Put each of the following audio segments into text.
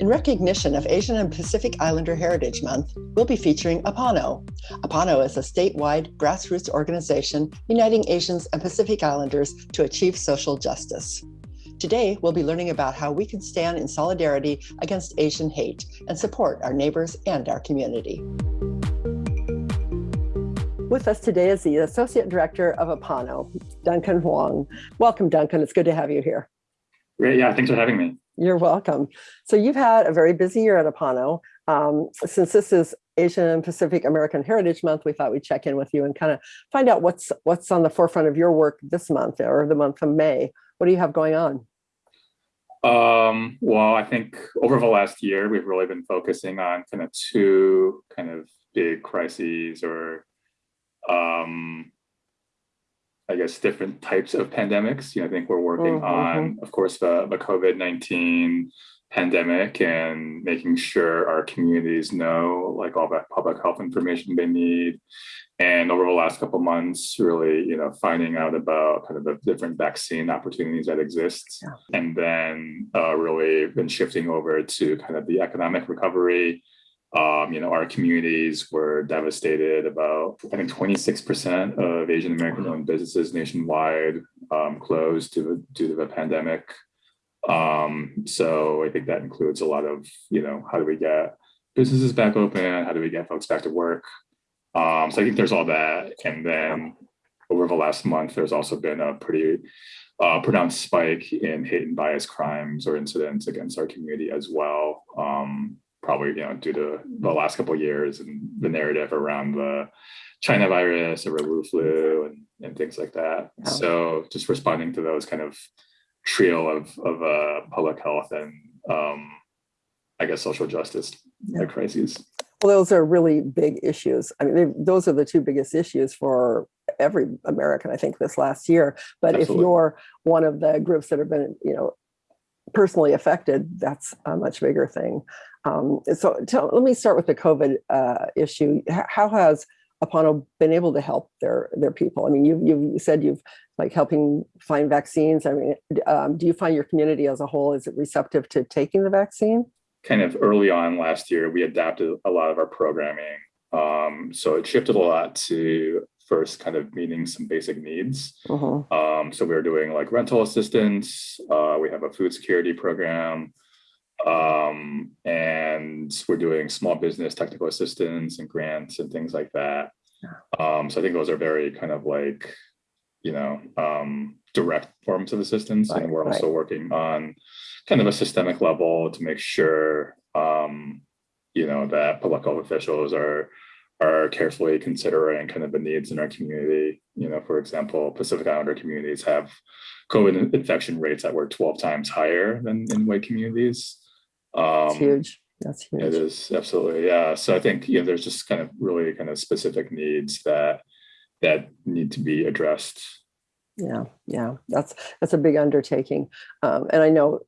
In recognition of Asian and Pacific Islander Heritage Month, we'll be featuring APANO. APANO is a statewide grassroots organization uniting Asians and Pacific Islanders to achieve social justice. Today, we'll be learning about how we can stand in solidarity against Asian hate and support our neighbors and our community. With us today is the Associate Director of APANO, Duncan Hwang. Welcome, Duncan. It's good to have you here. Great. Yeah, thanks for having me. You're welcome. So you've had a very busy year at Apano. Um, since this is Asian Pacific American Heritage Month, we thought we'd check in with you and kind of find out what's what's on the forefront of your work this month or the month of May. What do you have going on? Um, well, I think over the last year, we've really been focusing on kind of two kind of big crises or um, I guess, different types of pandemics. You know, I think we're working mm -hmm. on, of course, the, the COVID-19 pandemic and making sure our communities know like all that public health information they need. And over the last couple months, really, you know, finding out about kind of the different vaccine opportunities that exist. Yeah. And then uh, really been shifting over to kind of the economic recovery um, you know, our communities were devastated. About, I think 26% of Asian American owned businesses nationwide um, closed due to, due to the pandemic. Um, so I think that includes a lot of, you know, how do we get businesses back open? How do we get folks back to work? Um, so I think there's all that. And then over the last month, there's also been a pretty uh, pronounced spike in hate and bias crimes or incidents against our community as well. Um, probably you know due to the last couple of years and the narrative around the China virus or Wu flu and, and things like that. Oh. So just responding to those kind of trio of of uh, public health and um, I guess social justice yeah. crises. Well, those are really big issues. I mean, those are the two biggest issues for every American, I think, this last year. But Absolutely. if you're one of the groups that have been, you know, personally affected, that's a much bigger thing. Um, so tell, let me start with the COVID uh, issue. How has Apano been able to help their their people? I mean, you you said you've like helping find vaccines. I mean, um, do you find your community as a whole is it receptive to taking the vaccine? Kind of early on last year, we adapted a lot of our programming. Um, so it shifted a lot to first kind of meeting some basic needs. Uh -huh. um, so we were doing like rental assistance. Uh, we have a food security program um, and we're doing small business technical assistance and grants and things like that. Um, so I think those are very kind of like, you know, um, direct forms of assistance. Right, and we're also right. working on kind of a systemic level to make sure, um, you know, that public health officials are are carefully considering kind of the needs in our community. You know, for example, Pacific Islander communities have COVID infection rates that were 12 times higher than in white communities. Um, That's huge. That's huge. It is absolutely, yeah. So I think you know there's just kind of really kind of specific needs that that need to be addressed. Yeah, yeah, that's that's a big undertaking, um, and I know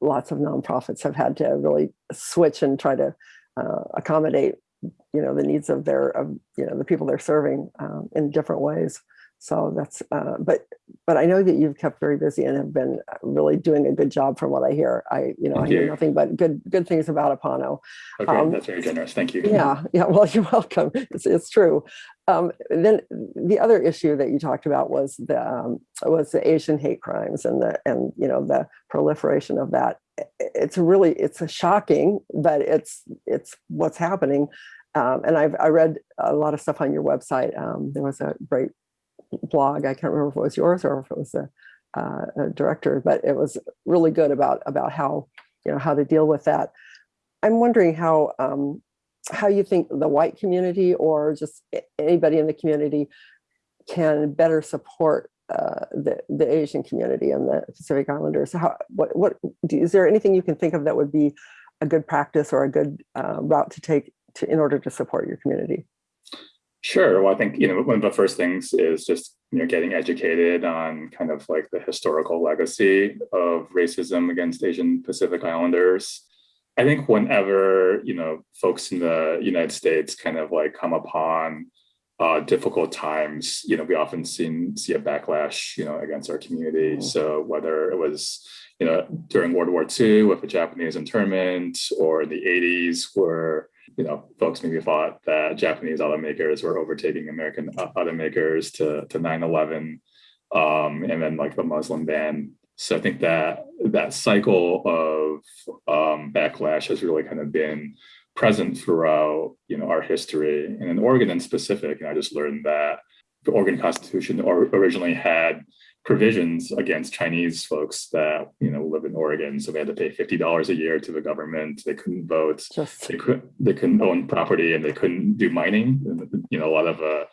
lots of nonprofits have had to really switch and try to uh, accommodate, you know, the needs of their, of, you know, the people they're serving um, in different ways. So that's, uh, but, but I know that you've kept very busy and have been uh, really doing a good job from what I hear. I, you know, Thank I hear nothing but good, good things about Apano. Okay, um, that's very generous. Thank you. Yeah, yeah. Well, you're welcome. It's, it's true. Um, then the other issue that you talked about was the um, was the Asian hate crimes and the and you know the proliferation of that. It's really it's a shocking, but it's it's what's happening. Um, and I've I read a lot of stuff on your website. Um, there was a great blog. I can't remember if it was yours or if it was a, uh, a director, but it was really good about about how you know how to deal with that. I'm wondering how um, how you think the white community or just anybody in the community can better support uh, the the Asian community and the Pacific Islanders. How what what is there anything you can think of that would be a good practice or a good uh, route to take to in order to support your community? Sure. Well, I think, you know, one of the first things is just, you know, getting educated on kind of like the historical legacy of racism against Asian Pacific Islanders. I think whenever, you know, folks in the United States kind of like come upon uh, difficult times, you know, we often see, see a backlash, you know, against our community. Mm -hmm. So whether it was, you know, during World War II with the Japanese internment or in the 80s where, you know, folks maybe thought that Japanese automakers were overtaking American automakers to, to 9-11 um, and then like the Muslim ban. So I think that that cycle of um, backlash has really kind of been present throughout, you know, our history. And in Oregon in specific, and I just learned that the Oregon Constitution or originally had provisions against Chinese folks that you know live in Oregon. So they had to pay fifty dollars a year to the government. They couldn't vote. Just They couldn't. They couldn't own property, and they couldn't do mining. And, you know, a lot of uh,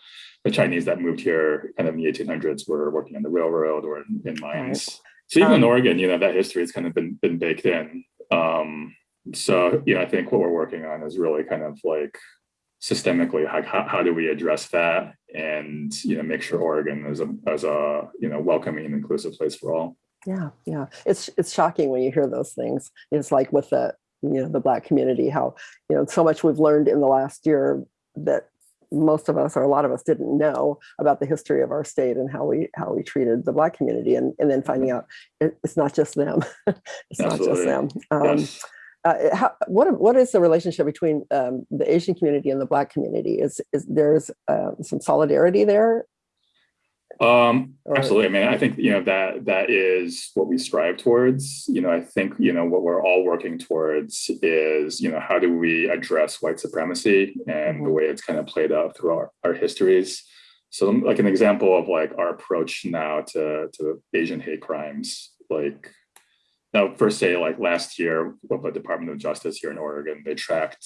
the Chinese that moved here, kind of in the eighteen hundreds, were working on the railroad or in, in mines. So even in Um, Oregon, you know, that history has kind of been been baked in. Um, so you know, I think what we're working on is really kind of like systemically how, how, how do we address that and you know make sure Oregon is a as a you know welcoming and inclusive place for all. Yeah, yeah. It's it's shocking when you hear those things. It's like with the you know the black community, how you know so much we've learned in the last year that most of us or a lot of us didn't know about the history of our state and how we how we treated the black community and and then finding out it, it's not just them it's not just them um, yes. Uh, how, what what is the relationship between um, the Asian community and the Black community? Is is there's uh, some solidarity there? Um, Or- absolutely. I mean, I think you know that that is what we strive towards. You know, I think you know what we're all working towards is you know how do we address white supremacy and the Mhm. way it's kind of played out through our, our histories. So, like an example of like our approach now to to Asian hate crimes, like now first say like last year with the Department of Justice here in Oregon, they tracked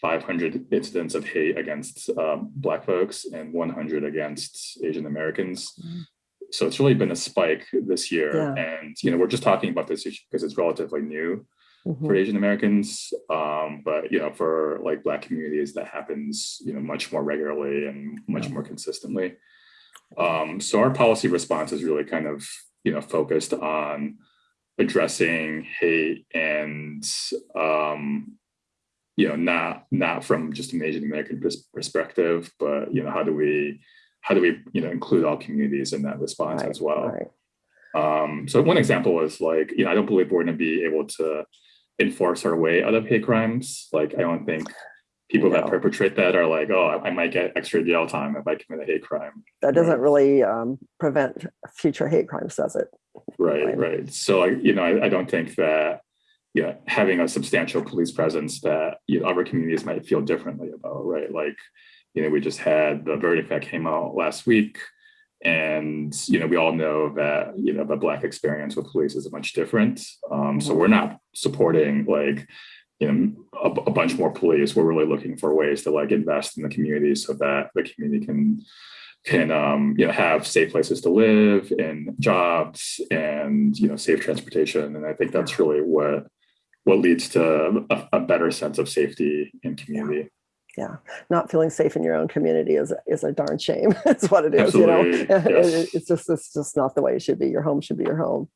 500 incidents of hate against um, Black folks and 100 against Asian Americans. Mhm. So it's really been a spike this year. Yeah. And, you know, we're just talking about this issue because it's relatively new Mhm. for Asian Americans. Um, but, you know, for like Black communities, that happens, you know, much more regularly and much more consistently. Um, so our policy response is really kind of, you know, focused on addressing hate and um, you know not not from just an asian american perspective but you know how do we how do we you know include all communities in that response Right, as well right. um so one example is like you know i don't believe we're going to be able to enforce our way out of hate crimes like i don't think people that perpetrate that are like oh i I might get extra jail time if i commit a hate crime That doesn't Right. really um, prevent future hate crimes, does it? Right, Right. right. So, I, you know, I, I don't think that, you know, having a substantial police presence that, you know, other communities might feel differently about, right? Like, you know, we just had the verdict that came out last week. And, you know, we all know that, you know, the Black experience with police is much different. Um, so Mhm. we're not supporting like, you know, a, a bunch more police. We're really looking for ways to like invest in the community so that the community can can um, you know have safe places to live and jobs and you know safe transportation. And i think that's really what what leads to a, a better sense of safety and community Yeah, not feeling safe in your own community is is a darn shame. That's what it is. Absolutely, You know, yes. it- it's just it's just not the way it should be. Your home should be your home.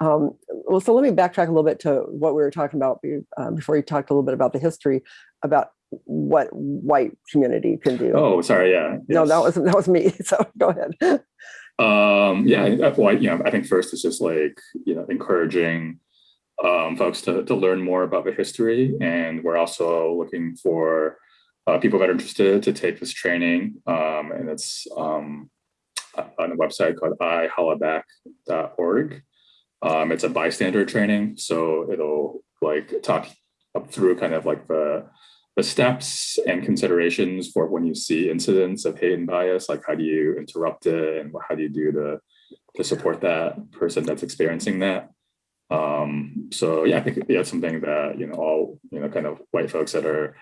Um, well, so let me backtrack a little bit to what we were talking about um, before you talked a little bit about the history about what white community can do. oh sorry yeah no, that was that was me. So go ahead. Um, yeah, well, I- you know, I think first it's just like, you know, encouraging um, folks to, to learn more about the history. And we're also looking for uh, people that are interested to take this training. Um, and it's um, on a website called ihollaback.org. Um, it's a bystander training. So it'll like talk up through kind of like the the steps and considerations for when you see incidents of hate and bias, like how do you interrupt it and how do you do to to support that person that's experiencing that. Um, so yeah, I think that's something that you know all you know kind of white folks that are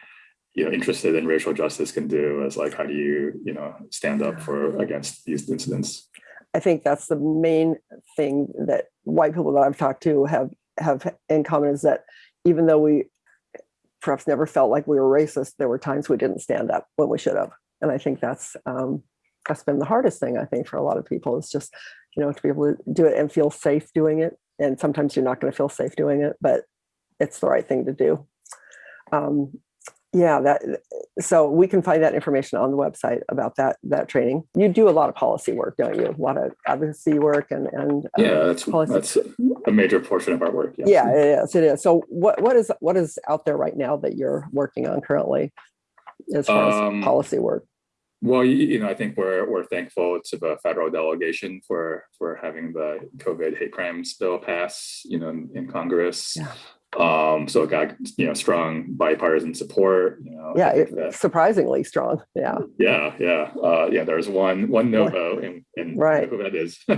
you know interested in racial justice can do is like how do you you know stand up for against these incidents. I think that's the main thing that white people that I've talked to have have in common is that even though we perhaps never felt like we were racist, there were times we didn't stand up when we should have. And I think that's um, that's been the hardest thing I think for a lot of people is just you know to be able to do it and feel safe doing it. And sometimes you're not going to feel safe doing it, but it's the right thing to do. Um, Yeah, that, so we can find that information on the website about that, that training. You do a lot of policy work, don't you? A lot of advocacy work and, and. uh, Yeah, that's, policy. that's a major portion of our work. yes. Yeah, it is, it is. So what, what is, what is out there right now that you're working on currently? As far Um, as policy work? Well, you, you know, I think we're, we're thankful to the federal delegation for, for having the COVID hate crimes bill pass, you know, in, in Congress. Yeah. Um, so it got, you know, strong bipartisan support, you know. Yeah, it- surprisingly strong. Yeah, Yeah, yeah, uh, yeah, there's one, one no vote and, and Right. who that is.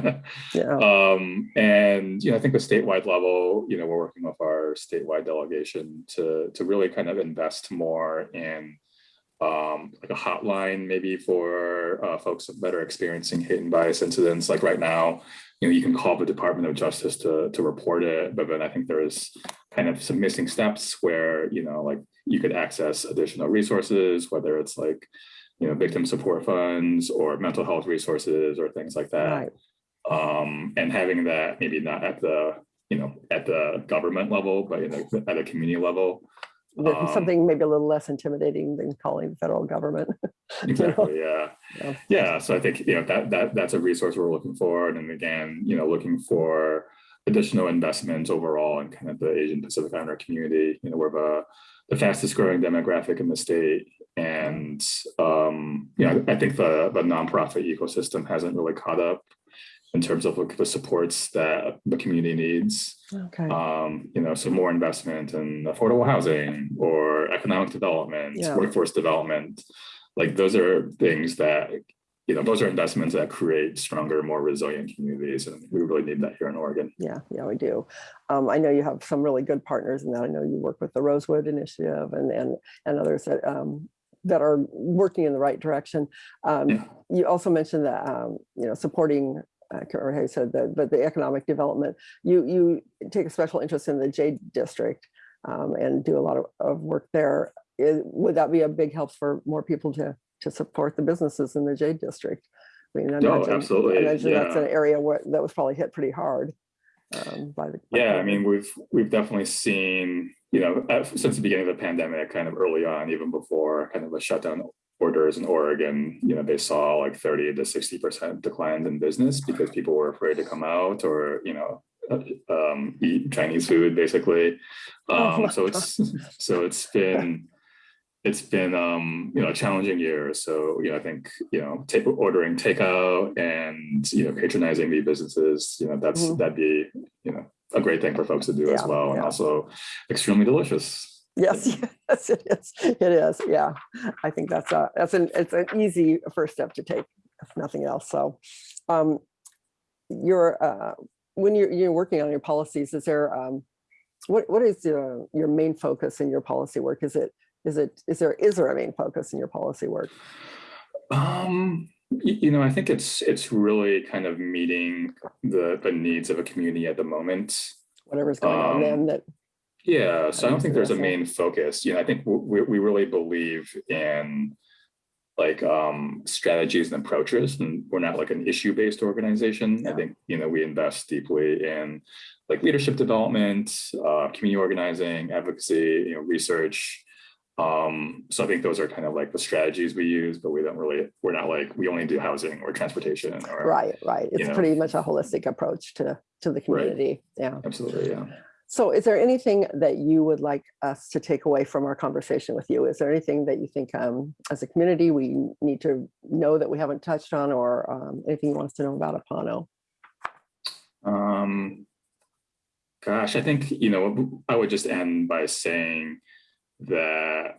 yeah, Um, and, you know, I think the statewide level, you know, we're working with our statewide delegation to, to really kind of invest more in um, like a hotline maybe for uh, folks that are experiencing hate and bias incidents. Like right now, you know, you can call the Department of Justice to, to report it, but then I think there's kind of some missing steps where, you know, like you could access additional resources, whether it's like, you know, victim support funds or mental health resources or things like that right. um, and having that maybe not at the you know at the government level, but in a, at a community level. Um, Something maybe a little less intimidating than calling the federal government. Exactly. Yeah. Yeah. Yeah. So I think you know that that that's a resource we're looking for, and then again, you know, looking for additional investments overall in kind of the Asian Pacific Islander community. You know, we're the the fastest growing demographic in the state, and um, you know, I think the the nonprofit ecosystem hasn't really caught up in terms of like the supports that the community needs. Okay, um, you know, so more investment in affordable housing or economic development, Yeah. workforce development. Like those are things that, you know, those are investments that create stronger, more resilient communities. And we really need that here in Oregon. yeah, yeah, we do. Um, I know you have some really good partners in that. I know you work with the Rosewood Initiative and, and, and others that, um, that are working in the right direction. Um, Yeah. you also mentioned that, um, you know, supporting, uh, or how you said that, but the economic development, you, you take a special interest in the Jade District um, and do a lot of, of work there. Is- would that be a big help for more people to, to support the businesses in the Jade District? I mean, I No, imagine- absolutely, I imagine that's an area where, that was probably hit pretty hard. um, by the. by Yeah, I mean, we've we've definitely seen, you know, since the beginning of the pandemic, kind of early on, even before kind of the shutdown orders in Oregon, you know, they saw like 30 to 60% declines in business because people were afraid to come out or, you know, uh, um, eat Chinese food basically. Oh Um, so it's so it's been it's been um, you know a challenging year. So you know I think you know take ordering takeout and you know patronizing the businesses. You know that's Mhm. that'd be you know a great thing for folks to do as Yeah, well, and also extremely delicious. Yes, yes, it is. It is. Yeah. I think that's a, that's an, it's an easy first step to take, if nothing else. So, um, you're, uh, when you're, you're working on your policies, is there, um, what, what is your, your main focus in your policy work? Is it, is it, is there, is there a main focus in your policy work? Um, you know, I think it's it's really kind of meeting the the needs of a community at the moment. Whatever's going on Um, then that, Yeah, so I don't think there's a main focus. You know, I think we we really believe in like um strategies and approaches, and we're not like an issue-based organization. I think, you know, we invest deeply in like leadership development, uh, community organizing, advocacy, you know, research. Um, so I think those are kind of like the strategies we use, but we don't really, we're not like, we only do housing or transportation or. right, right. It's know. pretty much a holistic approach to, to the community. Yeah. Absolutely, yeah. So is there anything that you would like us to take away from our conversation with you? Is there anything that you think um, as a community we need to know that we haven't touched on or um, anything you want us to know about Apano? Um, gosh, I think, you know, I would just end by saying that,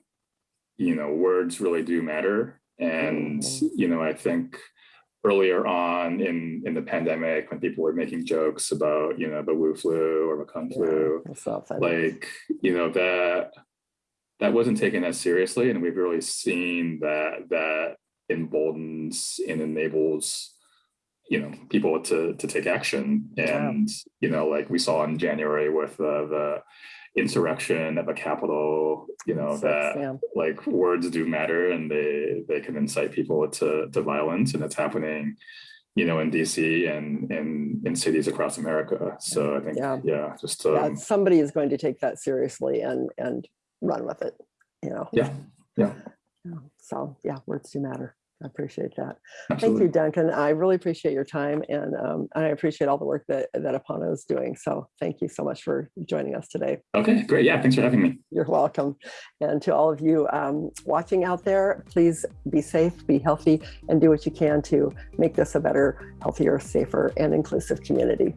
you know, words really do matter. And, you know, I think earlier on in, in the pandemic, when people were making jokes about, you know, the Wu flu or the Kung flu, Yeah, like, you know, that, that wasn't taken as seriously. And we've really seen that, that emboldens and enables, you know, people to, to take action. Yeah. And, you know, like we saw in January with uh, the insurrection of a Capitol, you know, that yeah. like words do matter and they, they can incite people to, to violence and it's happening, you know, in DC and in, in cities across America. So I think, Yeah. yeah, just, Yeah, um, somebody is going to take that seriously and and run with it. you know. Yeah, yeah. Yeah, So, yeah, words do matter. I appreciate that. Thank you, Duncan. I really appreciate your time and um, I appreciate all the work that, that Apano is doing. So thank you so much for joining us today. Okay, great. Yeah, thanks for having me. You're welcome. And to all of you um, watching out there, please be safe, be healthy, and do what you can to make this a better, healthier, safer, and inclusive community.